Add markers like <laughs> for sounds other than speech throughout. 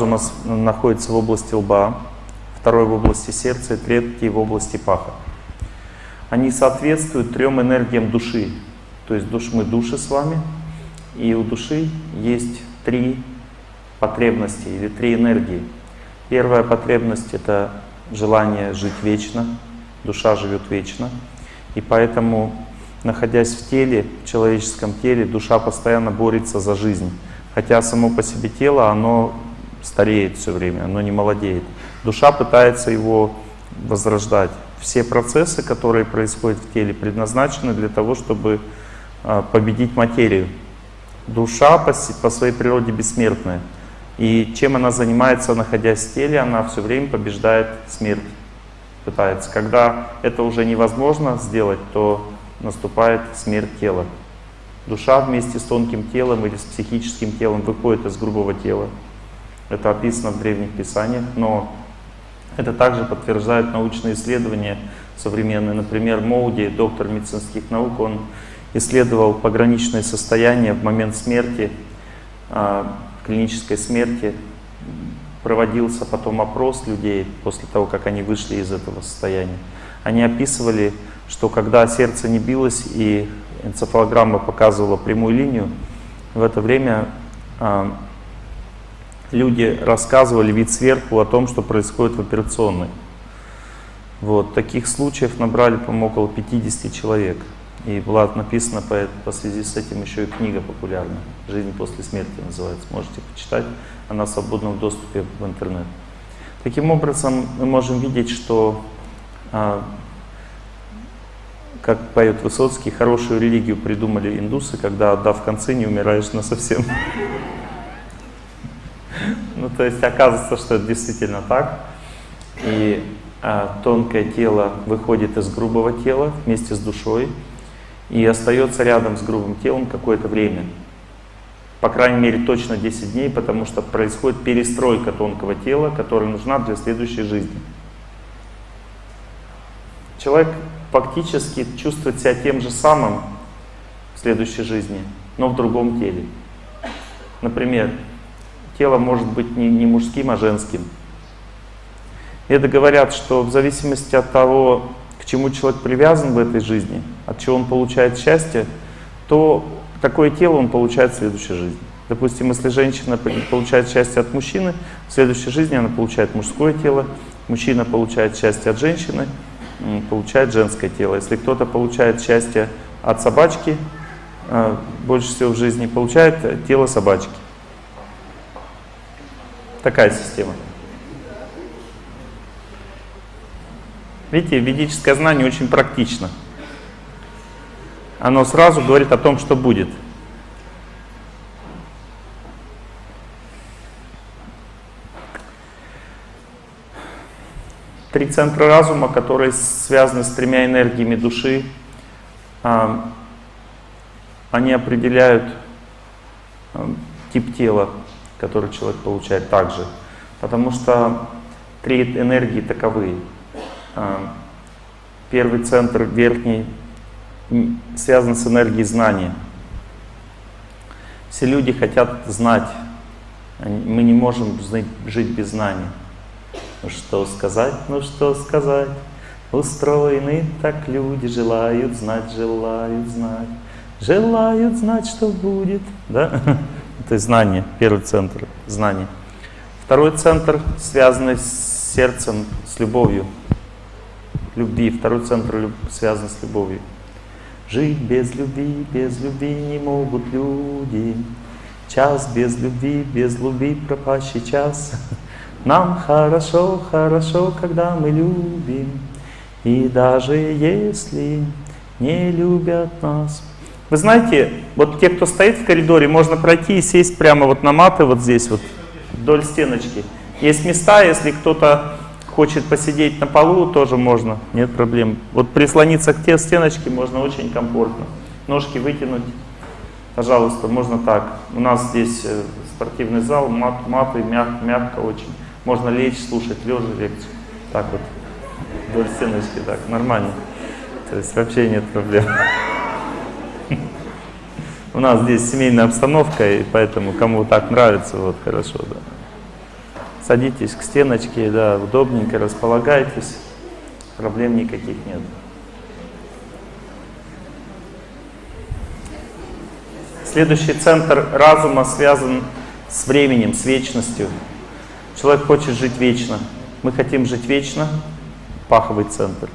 разума находится в области лба, второй в области сердца и третий в области паха. Они соответствуют трем энергиям души. То есть душ, мы души с вами, и у души есть три потребности или три энергии. Первая потребность — это желание жить вечно, душа живет вечно. И поэтому, находясь в теле, в человеческом теле, душа постоянно борется за жизнь. Хотя само по себе тело, оно стареет все время, оно не молодеет. Душа пытается его возрождать. Все процессы, которые происходят в теле, предназначены для того, чтобы а, победить материю. Душа по, своей природе бессмертная. И чем она занимается, находясь в теле, она все время побеждает смерть. Пытается. Когда это уже невозможно сделать, то наступает смерть тела. Душа вместе с тонким телом или с психическим телом выходит из грубого тела. Это описано в древних писаниях, но это также подтверждают научные исследования современные. Например, Моуди, доктор медицинских наук, он исследовал пограничное состояние в момент смерти, а, клинической смерти. Проводился потом опрос людей после того, как они вышли из этого состояния. Они описывали, что когда сердце не билось и энцефалограмма показывала прямую линию, в это время а, люди рассказывали вид сверху о том, что происходит в операционной. Вот. Таких случаев набрали, по-моему, около 50 человек. И была написана по, по связи с этим еще и книга популярная «Жизнь после смерти» называется. Можете почитать, она в свободном доступе в интернет. Таким образом, мы можем видеть, что, а, как поет Высоцкий, хорошую религию придумали индусы, когда, отдав концы, не умираешь на совсем. Ну, то есть оказывается, что это действительно так. И а, тонкое тело выходит из грубого тела вместе с душой и остается рядом с грубым телом какое-то время. По крайней мере, точно 10 дней, потому что происходит перестройка тонкого тела, которая нужна для следующей жизни. Человек фактически чувствует себя тем же самым в следующей жизни, но в другом теле. Например, тело может быть не, не мужским, а женским. Это говорят, что в зависимости от того, к чему человек привязан в этой жизни, от чего он получает счастье, то какое тело он получает в следующей жизни. Допустим, если женщина получает счастье от мужчины, в следующей жизни она получает мужское тело, мужчина получает счастье от женщины, получает женское тело. Если кто-то получает счастье от собачки, э, больше всего в жизни получает тело собачки. Такая система. Видите, ведическое знание очень практично. Оно сразу говорит о том, что будет. Три центра разума, которые связаны с тремя энергиями души, а, они определяют а, тип тела, который человек получает также. Потому что три энергии таковы. А, первый центр, верхний, связан с энергией знания. Все люди хотят знать. Мы не можем жить без знаний. Ну что сказать, ну что сказать? Устроены так люди, желают знать, желают знать. Желают знать, что будет. Да? <laughs> Это знание, первый центр, знание. Второй центр, связанный с сердцем, с любовью, любви. Второй центр связан с любовью. Жить без любви, без любви не могут люди. Час без любви, без любви пропащий час. Нам хорошо, хорошо, когда мы любим. И даже если не любят нас, вы знаете, вот те, кто стоит в коридоре, можно пройти и сесть прямо вот на маты вот здесь вот, вдоль стеночки. Есть места, если кто-то хочет посидеть на полу, тоже можно, нет проблем. Вот прислониться к те стеночке можно очень комфортно. Ножки вытянуть, пожалуйста, можно так. У нас здесь э, спортивный зал, мат, маты, мяг, мягко очень. Можно лечь, слушать лежа лекцию. Так вот, вдоль стеночки, так, нормально. То есть вообще нет проблем. У нас здесь семейная обстановка, и поэтому кому так нравится, вот хорошо, да. Садитесь к стеночке, да, удобненько располагайтесь. Проблем никаких нет. Следующий центр разума связан с временем, с вечностью. Человек хочет жить вечно. Мы хотим жить вечно, паховый центр.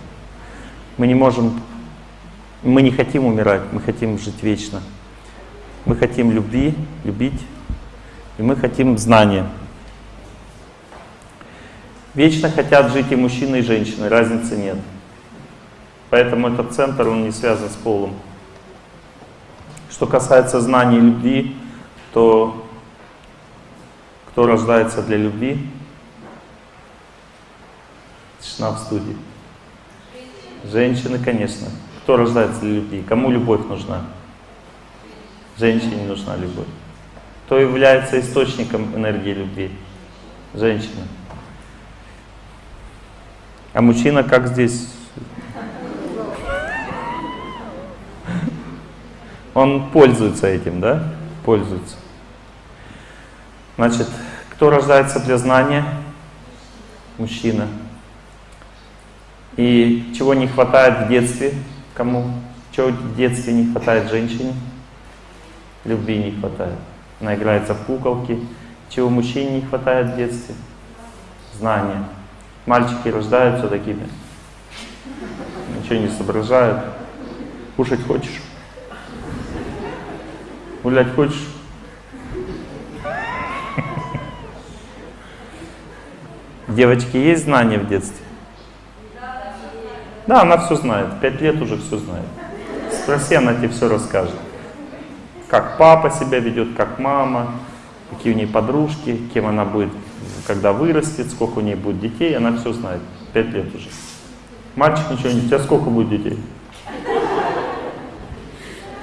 Мы не можем, мы не хотим умирать, мы хотим жить вечно. Мы хотим любви, любить, и мы хотим знания. Вечно хотят жить и мужчины, и женщины, разницы нет. Поэтому этот центр, он не связан с полом. Что касается знаний и любви, то кто рождается для любви? Тишина в студии. Женщины, конечно. Кто рождается для любви? Кому любовь нужна? Женщине нужна любовь. Кто является источником энергии любви? Женщина. А мужчина как здесь? Он пользуется этим, да? Пользуется. Значит, кто рождается для знания? Мужчина. И чего не хватает в детстве? Кому? Чего в детстве не хватает женщине? Любви не хватает. Она играется в куколки. Чего мужчине не хватает в детстве? Знания. Мальчики рождаются такими. Ничего не соображают. Кушать хочешь? Гулять хочешь? Девочки, есть знания в детстве? Да, она все знает. Пять лет уже все знает. Спроси, она тебе все расскажет. Как папа себя ведет, как мама, какие у нее подружки, кем она будет, когда вырастет, сколько у нее будет детей, она все знает. Пять лет уже. Мальчик ничего не... У тебя сколько будет детей?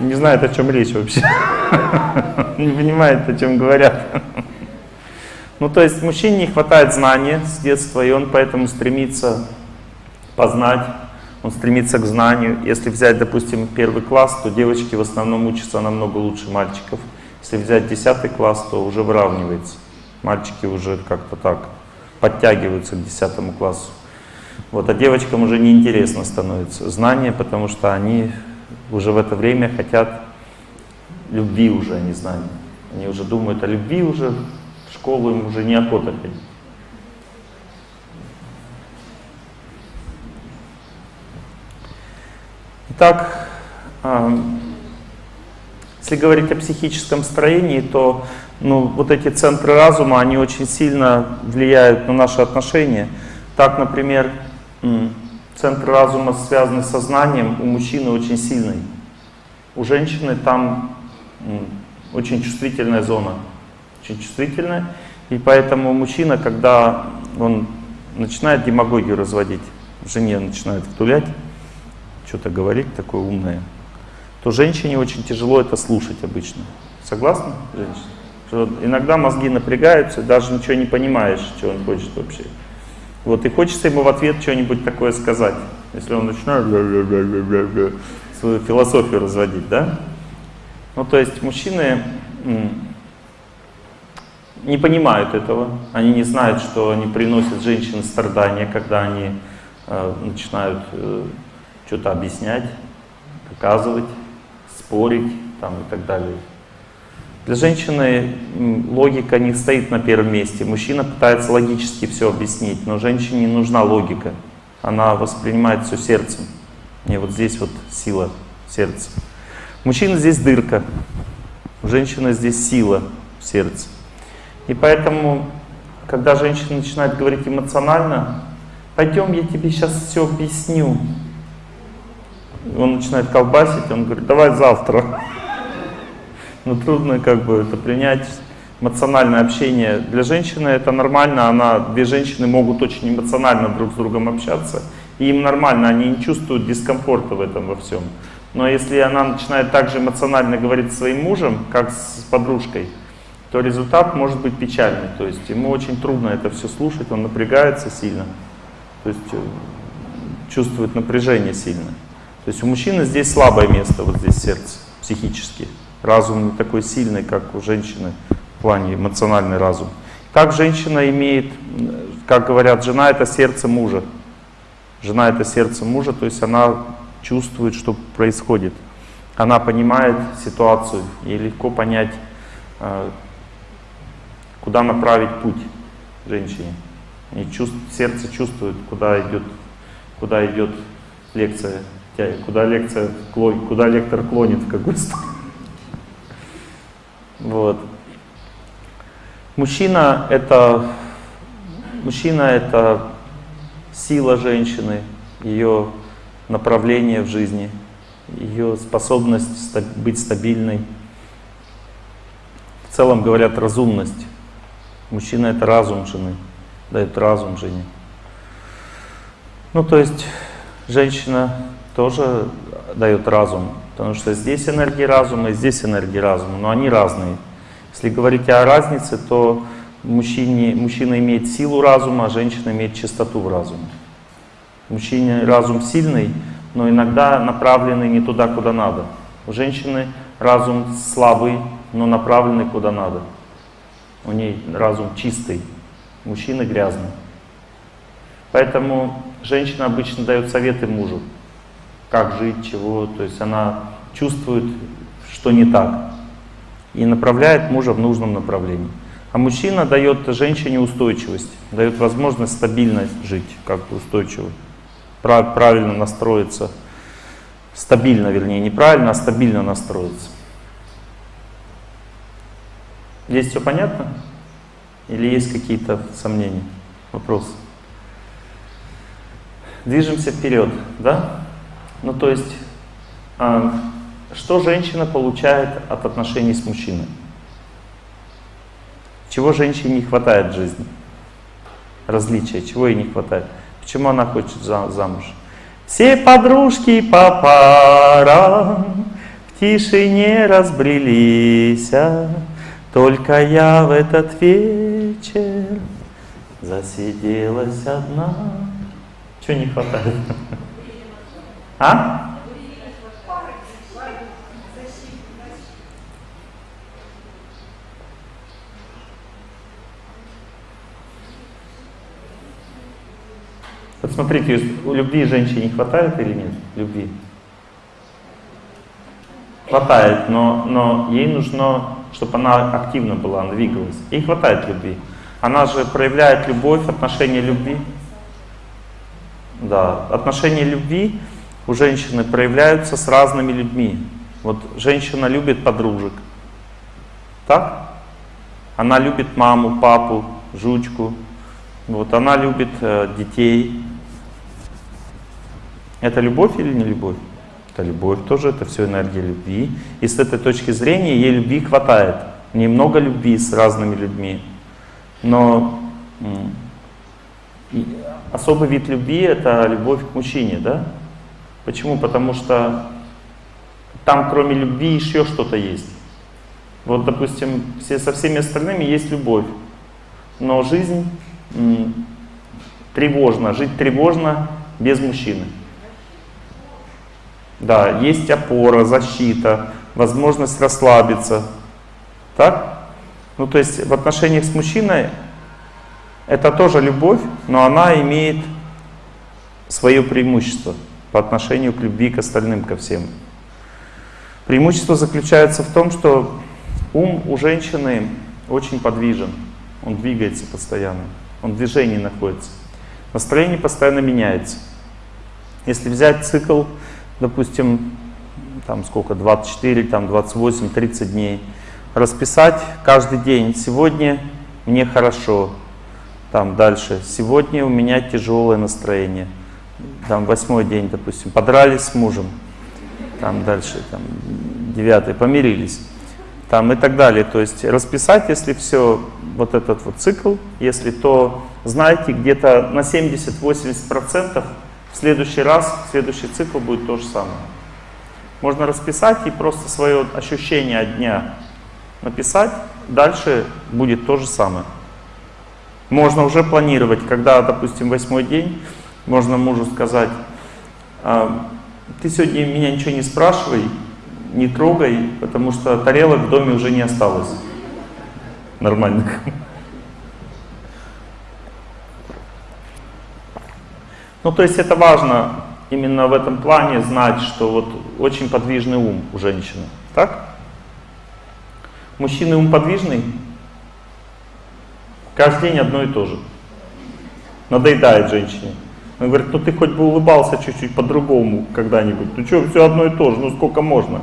Не знает, о чем речь вообще. <laughs> Не понимает, о чем говорят. Ну, то есть мужчине не хватает знания с детства, и он поэтому стремится познать, он стремится к знанию. Если взять, допустим, первый класс, то девочки в основном учатся намного лучше мальчиков. Если взять 10 класс, то уже выравнивается. Мальчики уже как-то так подтягиваются к 10 классу. Вот, а девочкам уже неинтересно становится знание, потому что они уже в это время хотят любви уже, а не знания. Они уже думают о любви уже, школу им уже неохота ходить. Итак, если говорить о психическом строении, то ну, вот эти центры разума, они очень сильно влияют на наши отношения. Так, например, центр разума, связанный с сознанием, у мужчины очень сильный. У женщины там очень чувствительная зона очень чувствительная. И поэтому мужчина, когда он начинает демагогию разводить, жене начинает втулять, что-то говорить такое умное, то женщине очень тяжело это слушать обычно. Согласны, женщина? Что иногда мозги напрягаются, даже ничего не понимаешь, что он хочет вообще. Вот, и хочется ему в ответ что-нибудь такое сказать. Если он начинает свою философию разводить, да? Ну, то есть мужчины не понимают этого, они не знают, что они приносят женщин страдания, когда они э, начинают э, что-то объяснять, доказывать, спорить там, и так далее. Для женщины логика не стоит на первом месте. Мужчина пытается логически все объяснить, но женщине не нужна логика. Она воспринимает все сердцем. И вот здесь вот сила сердца. Мужчина здесь дырка, у женщины здесь сила в сердце. И поэтому, когда женщина начинает говорить эмоционально, пойдем, я тебе сейчас все объясню. Он начинает колбасить, он говорит, давай завтра. Но трудно как бы это принять. Эмоциональное общение для женщины это нормально, она, две женщины могут очень эмоционально друг с другом общаться, и им нормально, они не чувствуют дискомфорта в этом во всем. Но если она начинает также эмоционально говорить с своим мужем, как с подружкой, то результат может быть печальный. То есть ему очень трудно это все слушать, он напрягается сильно, то есть э, чувствует напряжение сильно. То есть у мужчины здесь слабое место, вот здесь сердце, психически. Разум не такой сильный, как у женщины в плане эмоциональный разум. Как женщина имеет, как говорят, жена это сердце мужа. Жена это сердце мужа, то есть она чувствует, что происходит. Она понимает ситуацию, ей легко понять, э, куда направить путь женщине. И чувств, сердце чувствует, куда идет, куда идет лекция, куда лекция, куда лектор клонит в какую сторону. Вот. Мужчина это, мужчина это сила женщины, ее направление в жизни, ее способность быть стабильной. В целом говорят разумность. Мужчина это разум жены, дает разум жене. Ну то есть женщина тоже дает разум, потому что здесь энергия разума и здесь энергия разума, но они разные. Если говорить о разнице, то мужчине, мужчина имеет силу разума, а женщина имеет чистоту в разуме. Мужчине разум сильный, но иногда направленный не туда, куда надо. У женщины разум слабый, но направленный куда надо. У ней разум чистый, мужчина грязный. Поэтому женщина обычно дает советы мужу, как жить, чего. То есть она чувствует, что не так, и направляет мужа в нужном направлении. А мужчина дает женщине устойчивость, дает возможность стабильно жить, как бы устойчиво правильно настроиться, стабильно, вернее, неправильно, а стабильно настроиться. Здесь все понятно? Или есть какие-то сомнения, вопросы? Движемся вперед, да? Ну, то есть, а, что женщина получает от отношений с мужчиной? Чего женщине не хватает в жизни? Различия, чего ей не хватает? Почему она хочет замуж? Все подружки по парам в тишине разбрелись, а только я в этот вечер засиделась одна. Чего не хватает? А? Вот смотрите, у любви женщине не хватает или нет? Любви. Хватает, но, но ей нужно, чтобы она активно была, она двигалась. Ей хватает любви. Она же проявляет любовь, отношения любви. Да, отношения любви у женщины проявляются с разными людьми. Вот женщина любит подружек. Так? Она любит маму, папу, жучку. Вот она любит э, детей. Это любовь или не любовь? Это любовь тоже, это все энергия любви. И с этой точки зрения ей любви хватает. Немного любви с разными людьми. Но особый вид любви это любовь к мужчине, да? Почему? Потому что там кроме любви еще что-то есть. Вот, допустим, все, со всеми остальными есть любовь. Но жизнь тревожна, жить тревожно без мужчины. Да, есть опора, защита, возможность расслабиться. Так? Ну, то есть в отношениях с мужчиной это тоже любовь, но она имеет свое преимущество по отношению к любви к остальным, ко всем. Преимущество заключается в том, что ум у женщины очень подвижен, он двигается постоянно, он в движении находится. Настроение постоянно меняется. Если взять цикл допустим, там сколько, 24, там 28, 30 дней, расписать каждый день, сегодня мне хорошо, там дальше, сегодня у меня тяжелое настроение, там восьмой день, допустим, подрались с мужем, там дальше, там девятый, помирились, там и так далее. То есть расписать, если все, вот этот вот цикл, если то, знаете, где-то на 70-80% в следующий раз, следующий цикл будет то же самое. Можно расписать и просто свое ощущение от дня написать, дальше будет то же самое. Можно уже планировать, когда, допустим, восьмой день, можно мужу сказать, «А, ты сегодня меня ничего не спрашивай, не трогай, потому что тарелок в доме уже не осталось нормальных. Ну, то есть это важно именно в этом плане знать, что вот очень подвижный ум у женщины. Так? Мужчины ум подвижный? Каждый день одно и то же. Надоедает женщине. Он говорит, ну ты хоть бы улыбался чуть-чуть по-другому когда-нибудь. Ну что, все одно и то же, ну сколько можно?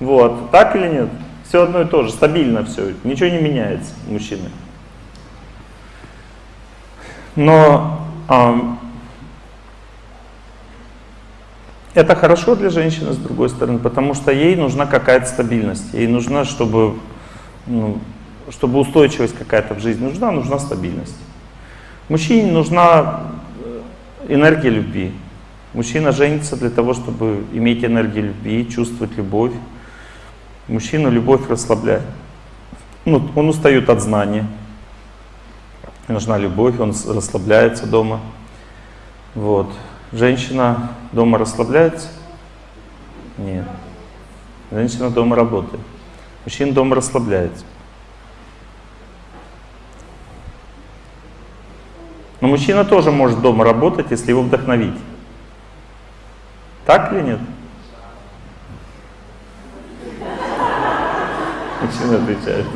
Вот, так или нет? Все одно и то же, стабильно все, ничего не меняется мужчины. Но э, это хорошо для женщины, с другой стороны, потому что ей нужна какая-то стабильность. Ей нужна, чтобы, ну, чтобы устойчивость какая-то в жизни нужна, нужна стабильность. Мужчине нужна энергия любви. Мужчина женится для того, чтобы иметь энергию любви, чувствовать любовь. Мужчину любовь расслабляет. Ну, он устает от знания. Нужна любовь, он расслабляется дома. Вот. Женщина дома расслабляется? Нет. Женщина дома работает. Мужчина дома расслабляется. Но мужчина тоже может дома работать, если его вдохновить. Так или нет? Мужчина отвечает.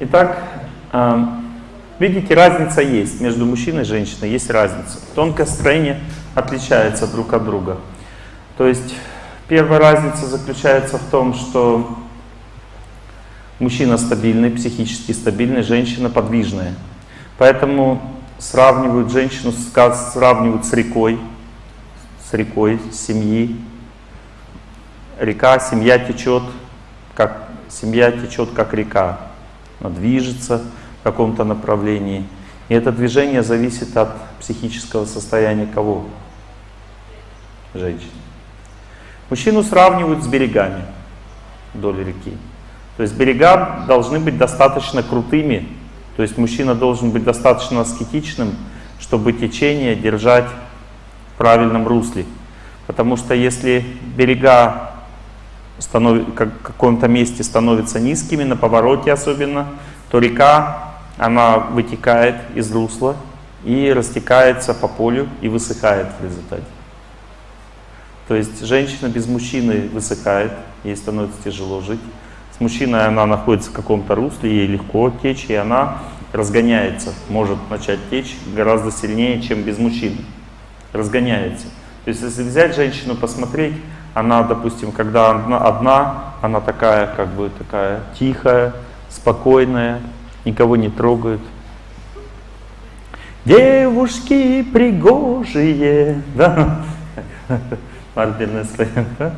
Итак, видите, разница есть между мужчиной и женщиной, есть разница. Тонкое строение отличается друг от друга. То есть первая разница заключается в том, что мужчина стабильный, психически стабильный, женщина подвижная. Поэтому сравнивают женщину, сравнивают с рекой, с рекой семьи, река, семья течет, как семья течет как река. Она движется в каком-то направлении. И это движение зависит от психического состояния кого? Женщины. Мужчину сравнивают с берегами вдоль реки. То есть берега должны быть достаточно крутыми, то есть мужчина должен быть достаточно аскетичным, чтобы течение держать в правильном русле. Потому что если берега в каком-то месте становятся низкими, на повороте особенно, то река, она вытекает из русла и растекается по полю и высыхает в результате. То есть женщина без мужчины высыхает, ей становится тяжело жить. С мужчиной она находится в каком-то русле, ей легко течь, и она разгоняется, может начать течь гораздо сильнее, чем без мужчины. Разгоняется. То есть если взять женщину, посмотреть, она, допустим, когда она одна, она такая, как бы такая тихая, спокойная, никого не трогает. Девушки пригожие, <laughs> да? Да?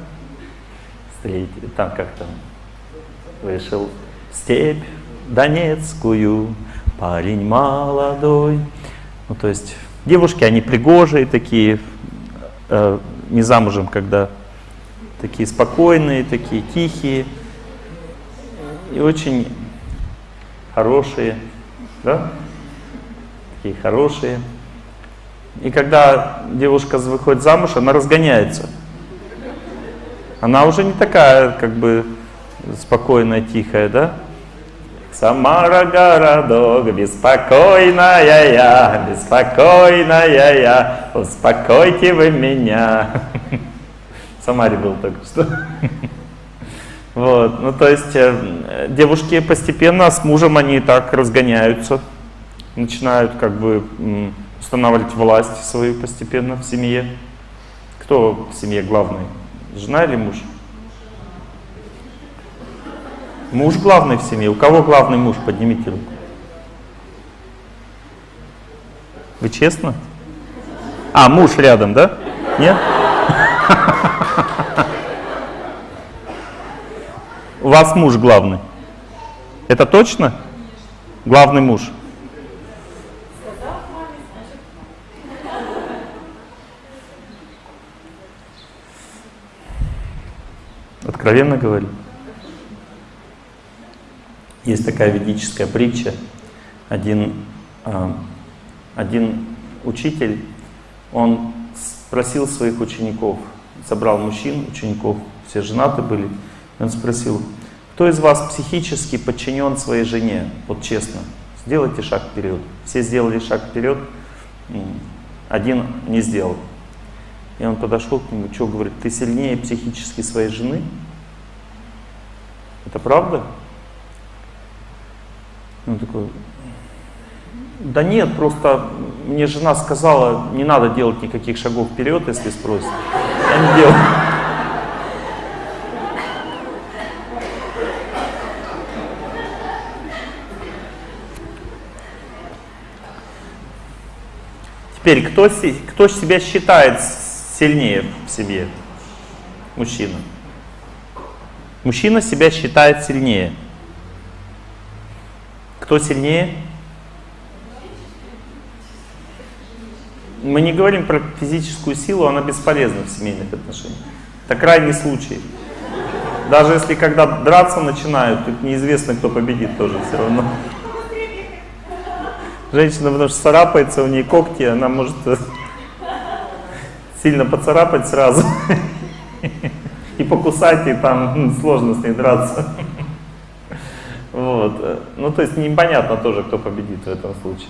Встретили, там как там, вышел в степь Донецкую, парень молодой. Ну, то есть девушки, они пригожие такие, э, не замужем, когда такие спокойные, такие тихие и очень хорошие, да? Такие хорошие. И когда девушка выходит замуж, она разгоняется. Она уже не такая, как бы, спокойная, тихая, да? Самара городок, беспокойная я, беспокойная я, успокойте вы меня. В Самаре был только что. Вот, ну то есть э, девушки постепенно с мужем они так разгоняются, начинают как бы устанавливать власть свою постепенно в семье. Кто в семье главный? Жена или муж? Муж главный в семье. У кого главный муж? Поднимите руку. Вы честно? А, муж рядом, да? Нет? <laughs> У вас муж главный. Это точно? Главный муж. Откровенно говорю. Есть такая ведическая притча. Один, а, один учитель, он спросил своих учеников, собрал мужчин, учеников, все женаты были, он спросил, кто из вас психически подчинен своей жене, вот честно, Сделайте шаг вперед. Все сделали шаг вперед, один не сделал. И он подошел к нему, что говорит, ты сильнее психически своей жены? Это правда? Он такой, да нет, просто мне жена сказала, не надо делать никаких шагов вперед, если спросят. Я не делаю. Теперь, кто, кто себя считает сильнее в себе? Мужчина. Мужчина себя считает сильнее. Кто сильнее? Мы не говорим про физическую силу, она бесполезна в семейных отношениях. Это крайний случай. Даже если когда драться начинают, тут неизвестно, кто победит тоже все равно. Женщина, потому что царапается, у нее когти, она может сильно поцарапать сразу <laughs> и покусать, и там сложно с ней драться. Вот. Ну, то есть непонятно тоже, кто победит в этом случае.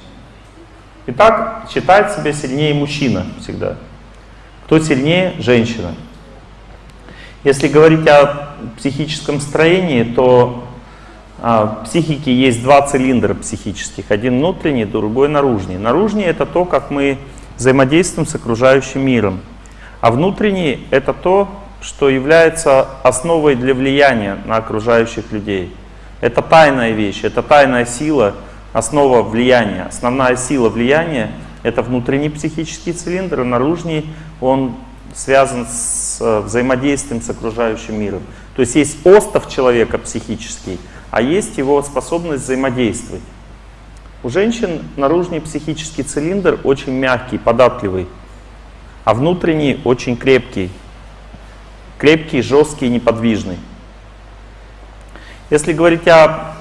Итак, считает себя сильнее мужчина всегда. Кто сильнее? Женщина. Если говорить о психическом строении, то а, в психике есть два цилиндра психических. Один внутренний, другой наружный. Наружный — это то, как мы взаимодействуем с окружающим миром. А внутренний — это то, что является основой для влияния на окружающих людей. Это тайная вещь, это тайная сила — основа влияния, основная сила влияния — это внутренний психический цилиндр, а наружный он связан с э, взаимодействием с окружающим миром. То есть есть остов человека психический, а есть его способность взаимодействовать. У женщин наружный психический цилиндр очень мягкий, податливый, а внутренний очень крепкий. Крепкий, жесткий, неподвижный. Если говорить о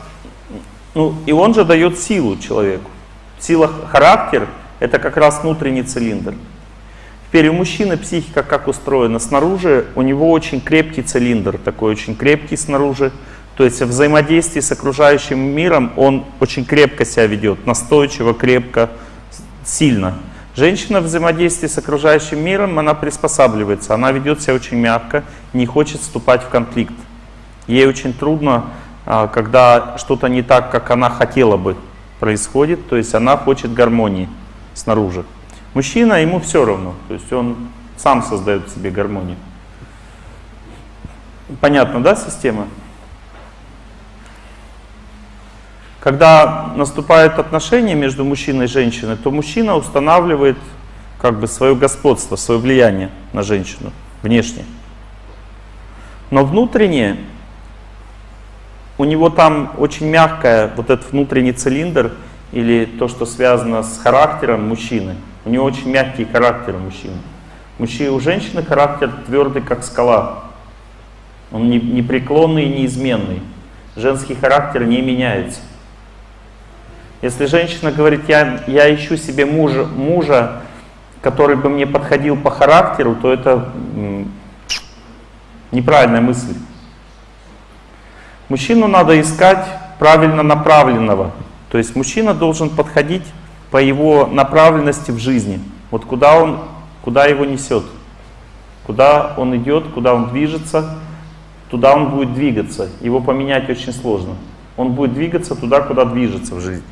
ну, и он же дает силу человеку. Сила характер — это как раз внутренний цилиндр. Теперь у мужчины психика как устроена? Снаружи у него очень крепкий цилиндр, такой очень крепкий снаружи. То есть в взаимодействии с окружающим миром он очень крепко себя ведет, настойчиво, крепко, сильно. Женщина в взаимодействии с окружающим миром, она приспосабливается, она ведет себя очень мягко, не хочет вступать в конфликт. Ей очень трудно а, когда что-то не так, как она хотела бы, происходит, то есть она хочет гармонии снаружи. Мужчина, ему все равно, то есть он сам создает себе гармонию. Понятно, да, система? Когда наступают отношения между мужчиной и женщиной, то мужчина устанавливает как бы свое господство, свое влияние на женщину внешне. Но внутренне у него там очень мягкая вот этот внутренний цилиндр или то, что связано с характером мужчины. У него очень мягкий характер мужчины. Мужчина, у женщины характер твердый, как скала. Он не, непреклонный и неизменный. Женский характер не меняется. Если женщина говорит, я, я ищу себе мужа, мужа, который бы мне подходил по характеру, то это неправильная мысль. Мужчину надо искать правильно направленного. То есть мужчина должен подходить по его направленности в жизни. Вот куда он, куда его несет. Куда он идет, куда он движется, туда он будет двигаться. Его поменять очень сложно. Он будет двигаться туда, куда движется в жизни.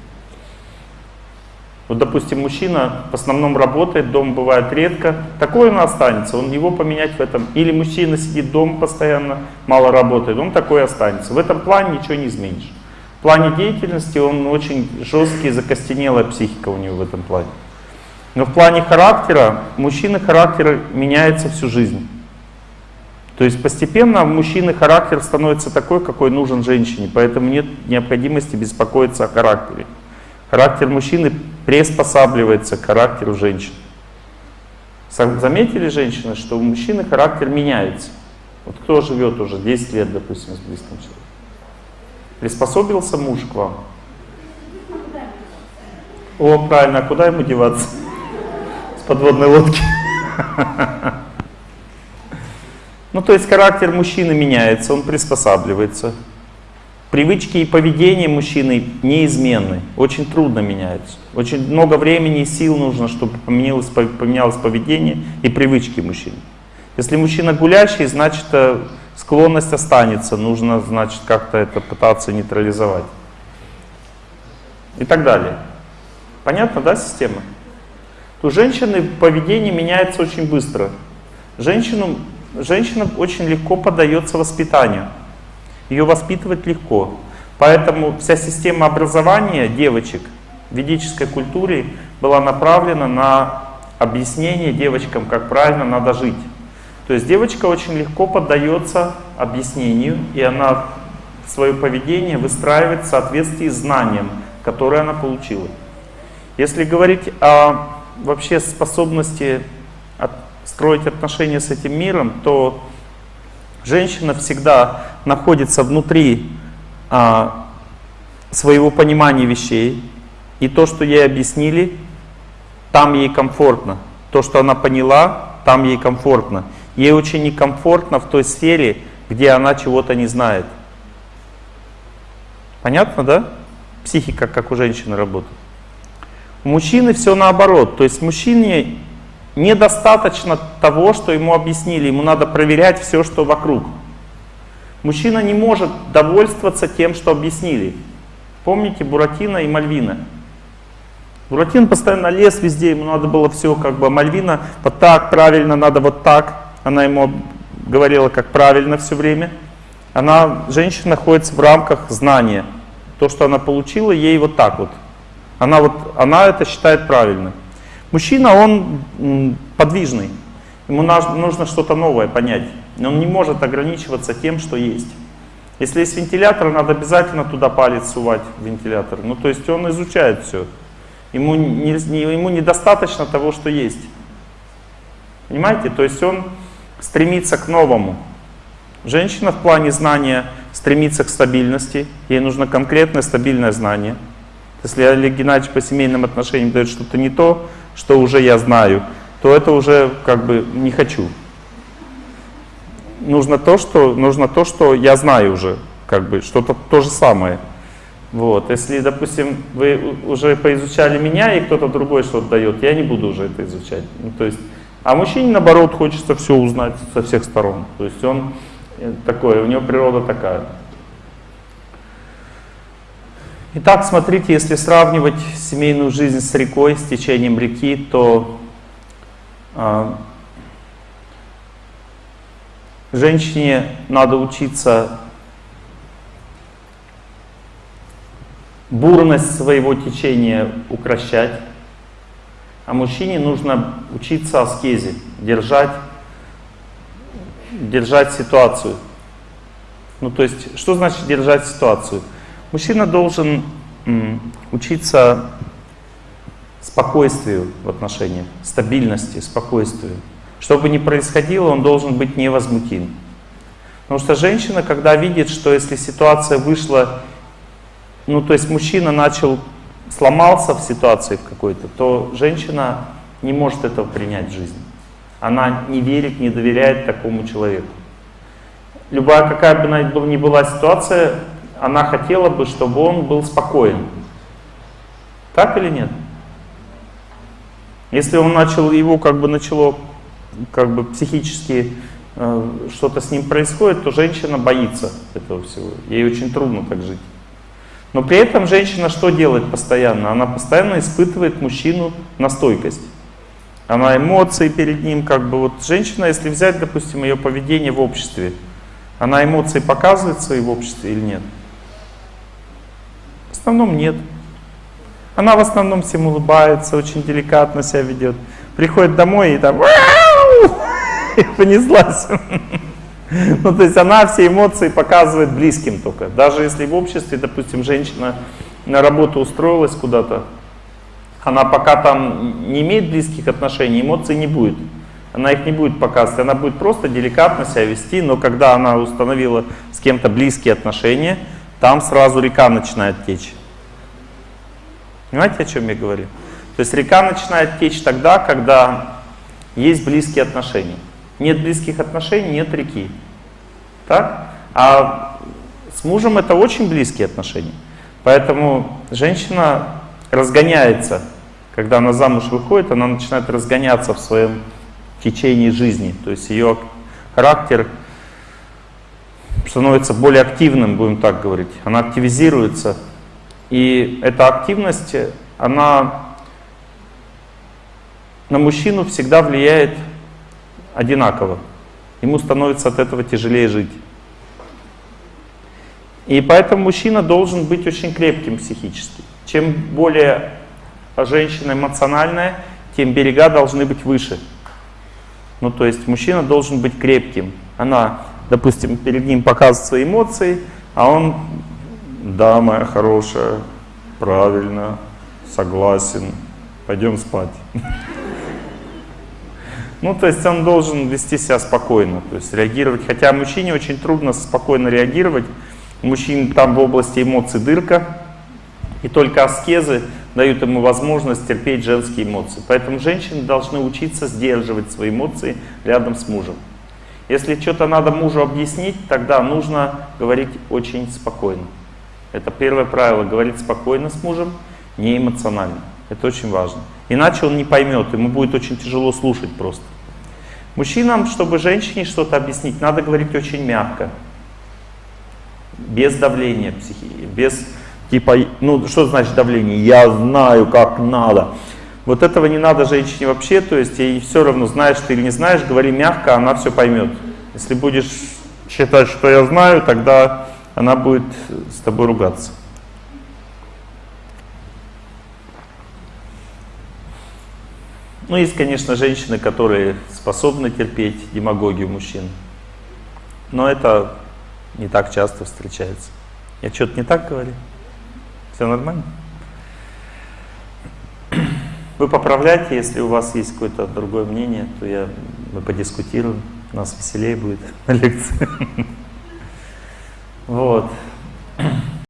Вот, допустим, мужчина в основном работает, дом бывает редко, такой он останется, он его поменять в этом. Или мужчина сидит дома постоянно, мало работает, он такой останется. В этом плане ничего не изменишь. В плане деятельности он очень жесткий, закостенелая психика у него в этом плане. Но в плане характера, мужчины характер меняется всю жизнь. То есть постепенно у мужчины характер становится такой, какой нужен женщине, поэтому нет необходимости беспокоиться о характере. Характер мужчины приспосабливается к характеру женщин. Заметили женщины, что у мужчины характер меняется? Вот кто живет уже 10 лет, допустим, с близким человеком? Приспособился муж к вам? О, правильно, а куда ему деваться? С подводной лодки. <laughs> Ну, то есть характер мужчины меняется, он приспосабливается. Привычки и поведение мужчины неизменны, очень трудно меняются. Очень много времени и сил нужно, чтобы поменялось, поменялось поведение и привычки мужчины. Если мужчина гулящий, значит э, склонность останется, нужно значит как-то это пытаться нейтрализовать. И так далее. Понятно, да, система? У женщины поведение меняется очень быстро. Женщину, женщина очень легко поддается воспитанию. Ее воспитывать легко. Поэтому вся система образования девочек в ведической культуре была направлена на объяснение девочкам, как правильно надо жить. То есть девочка очень легко поддается объяснению, и она свое поведение выстраивает в соответствии с знанием, которое она получила. Если говорить о вообще способности строить отношения с этим миром, то женщина всегда находится внутри а, своего понимания вещей, и то, что ей объяснили, там ей комфортно. То, что она поняла, там ей комфортно. Ей очень некомфортно в той сфере, где она чего-то не знает. Понятно, да? Психика, как у женщины работает. У мужчины все наоборот. То есть мужчине недостаточно того, что ему объяснили. Ему надо проверять все, что вокруг. Мужчина не может довольствоваться тем, что объяснили. Помните Буратино и Мальвина? Буратино постоянно лез везде, ему надо было все как бы, а Мальвина вот так, правильно, надо вот так. Она ему говорила, как правильно все время. Она, женщина находится в рамках знания. То, что она получила, ей вот так вот. Она, вот, она это считает правильным. Мужчина, он подвижный. Ему нужно что-то новое понять. Он не может ограничиваться тем, что есть. Если есть вентилятор, надо обязательно туда палец сувать вентилятор. Ну, то есть он изучает все. Ему, не, ему недостаточно того, что есть. Понимаете? То есть он стремится к новому. Женщина в плане знания стремится к стабильности. Ей нужно конкретное стабильное знание. Если Олег Геннадьевич по семейным отношениям дает что-то не то, что уже я знаю, то это уже как бы не хочу. Нужно то, что, нужно то, что я знаю уже, как бы что-то то же самое. Вот. Если, допустим, вы уже поизучали меня, и кто-то другой что-то дает, я не буду уже это изучать. Ну, то есть, а мужчине, наоборот, хочется все узнать со всех сторон. То есть он э, такой, у него природа такая. Итак, смотрите, если сравнивать семейную жизнь с рекой, с течением реки, то э, женщине надо учиться бурность своего течения укращать, а мужчине нужно учиться аскезе, держать, держать ситуацию. Ну то есть, что значит держать ситуацию? Мужчина должен учиться спокойствию в отношениях, стабильности, спокойствию. Что бы ни происходило, он должен быть невозмутим. Потому что женщина, когда видит, что если ситуация вышла ну то есть мужчина начал, сломался в ситуации в какой-то, то женщина не может этого принять в жизни. Она не верит, не доверяет такому человеку. Любая, какая бы ни была ситуация, она хотела бы, чтобы он был спокоен. Так или нет? Если он начал, его как бы начало как бы психически э, что-то с ним происходит, то женщина боится этого всего. Ей очень трудно так жить. Но при этом женщина что делает постоянно? Она постоянно испытывает мужчину на стойкость. Она эмоции перед ним, как бы вот женщина, если взять, допустим, ее поведение в обществе, она эмоции показывает в обществе или нет? Основном нет. Она в основном всем улыбается, очень деликатно себя ведет. Приходит домой и там <laughs> и понеслась. <laughs> Ну, то есть она все эмоции показывает близким только. Даже если в обществе, допустим, женщина на работу устроилась куда-то, она пока там не имеет близких отношений, эмоций не будет. Она их не будет показывать, она будет просто деликатно себя вести, но когда она установила с кем-то близкие отношения, там сразу река начинает течь. Понимаете, о чем я говорю? То есть река начинает течь тогда, когда есть близкие отношения. Нет близких отношений, нет реки. Так? А С мужем это очень близкие отношения. Поэтому женщина разгоняется. Когда она замуж выходит, она начинает разгоняться в своем течении жизни. То есть ее характер становится более активным, будем так говорить. Она активизируется. И эта активность, она на мужчину всегда влияет одинаково. Ему становится от этого тяжелее жить. И поэтому мужчина должен быть очень крепким психически. Чем более женщина эмоциональная, тем берега должны быть выше. Ну, то есть мужчина должен быть крепким. Она, допустим, перед ним показывает свои эмоции, а он, да, моя хорошая, правильно, согласен, пойдем спать. <laughs> Ну, то есть он должен вести себя спокойно, то есть реагировать. Хотя мужчине очень трудно спокойно реагировать. У мужчин там в области эмоций дырка, и только аскезы дают ему возможность терпеть женские эмоции. Поэтому женщины должны учиться сдерживать свои эмоции рядом с мужем. Если что-то надо мужу объяснить, тогда нужно говорить очень спокойно. Это первое правило, говорить спокойно с мужем, не эмоционально. Это очень важно. Иначе он не поймет, ему будет очень тяжело слушать просто. Мужчинам, чтобы женщине что-то объяснить, надо говорить очень мягко. Без давления психики, без типа, ну что значит давление? Я знаю, как надо. Вот этого не надо женщине вообще, то есть ей все равно, знаешь ты или не знаешь, говори мягко, она все поймет. Если будешь считать, что я знаю, тогда она будет с тобой ругаться. Ну, есть, конечно, женщины, которые способны терпеть демагогию мужчин. Но это не так часто встречается. Я что-то не так говорю? Все нормально? Вы поправляйте, если у вас есть какое-то другое мнение, то я, мы подискутируем, у нас веселее будет на лекции. <laughs> Вот.